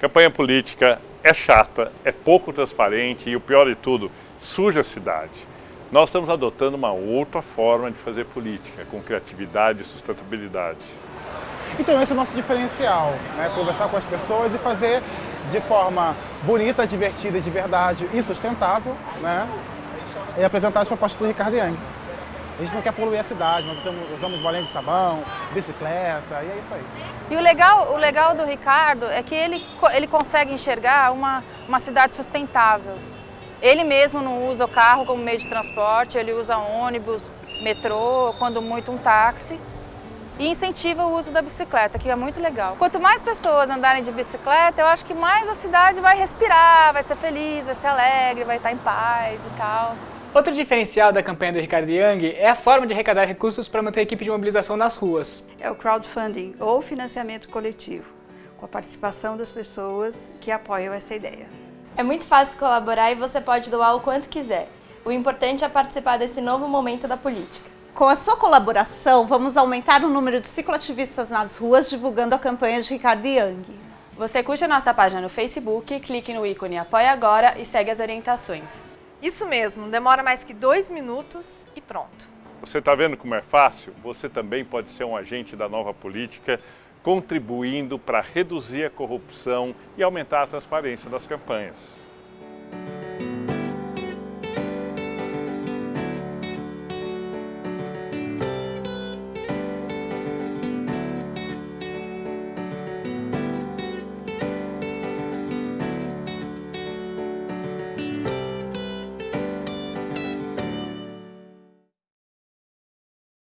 Campanha política é chata, é pouco transparente e o pior de tudo, suja a cidade. Nós estamos adotando uma outra forma de fazer política, com criatividade e sustentabilidade. Então esse é o nosso diferencial, né? conversar com as pessoas e fazer de forma bonita, divertida, de verdade e sustentável, né? e apresentar as propostas do Ricardo Yang. A gente não quer poluir a cidade, nós usamos, usamos bolinha de sabão, bicicleta, e é isso aí. E o legal, o legal do Ricardo é que ele, ele consegue enxergar uma, uma cidade sustentável. Ele mesmo não usa o carro como meio de transporte, ele usa ônibus, metrô, quando muito um táxi. E incentiva o uso da bicicleta, que é muito legal. Quanto mais pessoas andarem de bicicleta, eu acho que mais a cidade vai respirar, vai ser feliz, vai ser alegre, vai estar em paz e tal. Outro diferencial da campanha do Ricardo Young é a forma de arrecadar recursos para manter a equipe de mobilização nas ruas. É o crowdfunding, ou financiamento coletivo, com a participação das pessoas que apoiam essa ideia. É muito fácil colaborar e você pode doar o quanto quiser. O importante é participar desse novo momento da política. Com a sua colaboração, vamos aumentar o número de cicloativistas nas ruas divulgando a campanha de Ricardo Young. Você curte a nossa página no Facebook, clique no ícone Apoie Agora e segue as orientações. Isso mesmo, demora mais que dois minutos e pronto. Você está vendo como é fácil? Você também pode ser um agente da nova política, contribuindo para reduzir a corrupção e aumentar a transparência das campanhas.